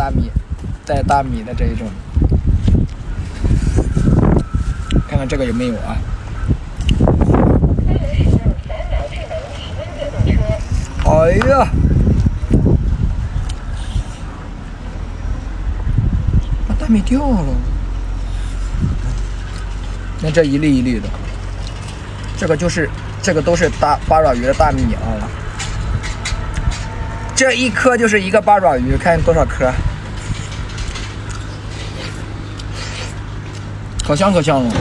大米带大米的这一种，看看这个有没有啊？哎呀！把大米掉了。那这一粒一粒的，这个就是这个都是大八爪鱼的大米啊。这一颗就是一个八爪鱼，看多少颗，可香可香了。